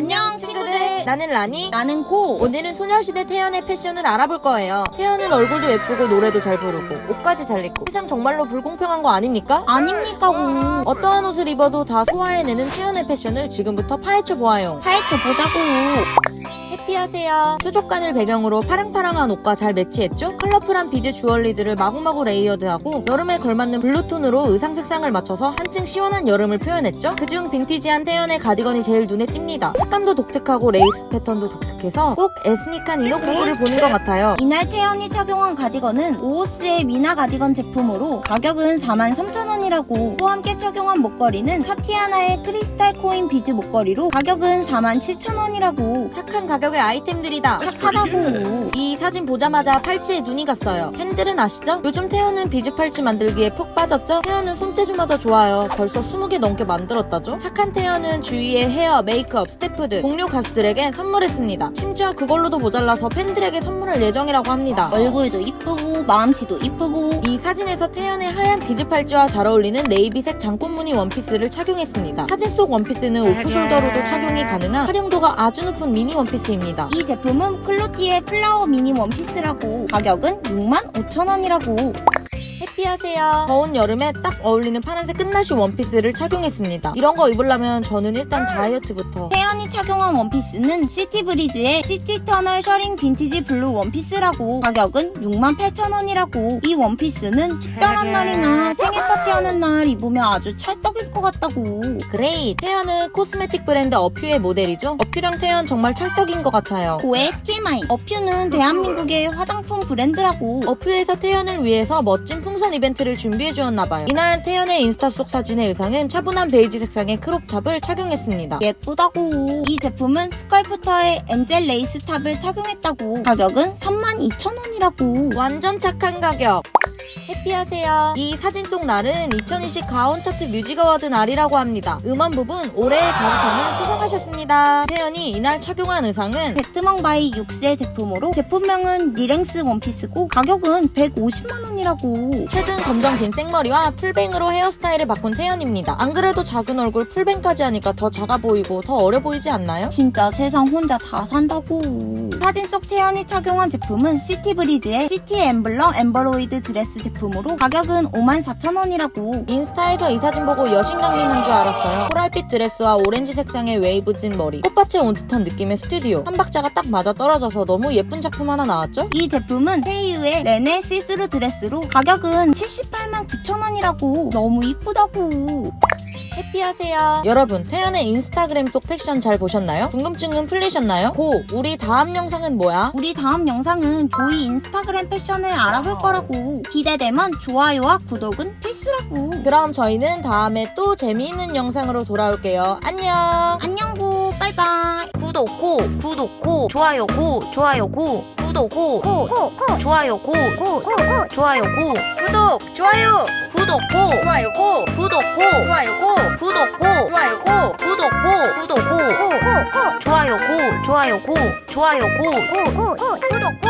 안녕 친구들 나는 라니. 나는 고 오늘은 소녀시대 태연의 패션을 알아볼 거예요. 태연은 얼굴도 예쁘고 노래도 잘 부르고 옷까지 잘 입고 세상 정말로 불공평한 거 아닙니까? 아닙니까 고 어떠한 옷을 입어도 다 소화해내는 태연의 패션을 지금부터 파헤쳐 보아요. 파헤쳐 보자고 해피하세요. 수족관을 배경으로 파랑파랑한 옷과 잘 매치했죠? 컬러풀한 비즈 주얼리들을 마구마구 레이어드하고 여름에 걸맞는 블루톤으로 의상 색상을 맞춰서 한층 시원한 여름을 표현했죠? 그중 빈티지한 태연의 가디건이 제일 눈에 띕니다. 색감도 독특하고 레이스 패턴도 독특해서 꼭 에스닉한 인어공주를 보는 것 같아요. 이날 태연이 착용한 가디건은 오오스의 미나 가디건 제품으로 가격은 43,000원이라고 또 함께 착용한 목걸이는 타티아나의 크리스탈 코인 비즈 목걸이로 가격은 47,000원이라고 착한 가격의 아이템들이다. 착하다고 이 사진 보자마자 팔찌에 눈이 갔어요. 팬들은 아시죠? 요즘 태연은 비즈 팔찌 만들기에 푹 빠졌죠? 태연은 손재주마저 좋아요. 벌써 20개 넘게 만들었다죠? 착한 태연은 주위에 헤어, 메이크업, 스태프 등 동료 가수들에게 선물했습니다. 심지어 그걸로도 모자라서 팬들에게 선물할 예정이라고 합니다. 얼굴도 이쁘고 마음씨도 이쁘고 이 사진에서 태연의 하얀 비즈 팔찌와 잘 어울리는 네이비색 잔꽃 무늬 원피스를 착용했습니다. 사진 속 원피스는 오프숄더로도 착용이 가능한 활용도가 아주 높은 미니 원피스입니다. 이 제품은 클로티의 플라워 미니 원피스라고 가격은 65,000원이라고 happy하세요. 더운 여름에 딱 어울리는 파란색 끈나시 원피스를 착용했습니다. 이런 거 입으려면 저는 일단 다이어트부터 태연이 착용한 원피스는 시티브리즈의 시티터널 셔링 빈티지 블루 원피스라고 가격은 68,000원이라고 이 원피스는 특별한 날이나 생일 파티하는 날 입으면 아주 찰떡일 것 같다고 그레이 태연은 코스메틱 브랜드 어퓨의 모델이죠. 어퓨랑 태연 정말 찰떡인 것 같아요. 고의 TMI 어퓨는 대한민국의 화장품 브랜드라고 어퓨에서 태연을 위해서 멋진 풍선 이벤트를 준비해 주었나봐요. 이날 태연의 인스타 속 사진의 의상은 차분한 베이지 색상의 크롭탑을 착용했습니다. 예쁘다고 이 제품은 스컬프터의 엔젤 레이스 탑을 착용했다고 가격은 32,000원이라고 완전 착한 가격. happy하세요. 이 사진 속 날은 2020 가온 차트 뮤직 어워드 날이라고 합니다. 음원 부분 올해의 가수상을 수상하셨습니다. 태연이 이날 착용한 의상은 베트멍 바이 6세 제품으로 제품명은 리랭스 원피스고 가격은 150만원이라고 최근 검정 긴 생머리와 풀뱅으로 헤어스타일을 바꾼 태연입니다. 안 그래도 작은 얼굴 풀뱅까지 하니까 더 작아 보이고 더 어려 보이지 않나요? 진짜 세상 혼자 다 산다고 사진 속 태연이 착용한 제품은 시티브리즈의 시티 엠블럼 엠버로이드 드레스 제품 으로 가격은 54,000원이라고 인스타에서 이 사진 보고 여신강림한 줄 알았어요. 코랄빛 드레스와 오렌지 색상의 웨이브진 머리, 꽃밭에 온 듯한 느낌의 스튜디오. 한 박자가 딱 맞아 떨어져서 너무 예쁜 작품 하나 나왔죠? 이 제품은 테이유의 레네 시스루 드레스로 가격은 78만 9천원이라고 너무 이쁘다고 happy하세요. 여러분, 태연의 인스타그램 속 패션 잘 보셨나요? 궁금증은 풀리셨나요? 고, 우리 다음 영상은 뭐야? 우리 다음 영상은 조이 인스타그램 패션을 알아볼 거라고 기대되면 좋아요와 구독은 필수라고 그럼 저희는 다음에 또 재미있는 영상으로 돌아올게요. 안녕! 안녕 고 빠이빠이 구독 고, 구독 고, 좋아요 고, 좋아요 고, 구독 고, 좋아요 고, 좋아요 고, 구독, 좋아요, 구독 고, 좋아요 고, 구독 고, 좋아요 고, 구독 고, 좋아요 고, 구독 고, 구독 고, 좋아요 고, 좋아요 고, 좋아요 고, 구독